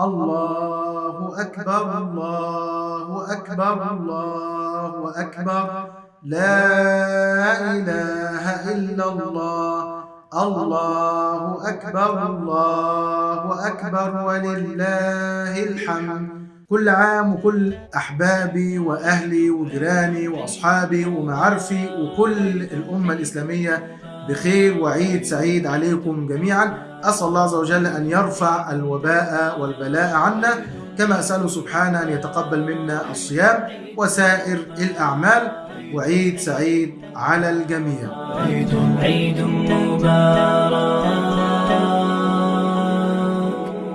الله أكبر الله أكبر الله أكبر. لا إله إلا الله الله أكبر الله أكبر ولله الحمد. كل عام وكل أحبابي وأهلي وجيراني وأصحابي ومعارفي وكل الأمة الإسلامية بخير وعيد سعيد عليكم جميعا. أسأل الله عز وجل أن يرفع الوباء والبلاء عنا. كما أسأله سبحانه أن يتقبل منا الصيام وسائر الأعمال. وعيد سعيد على الجميع. عيد عيد مبارك.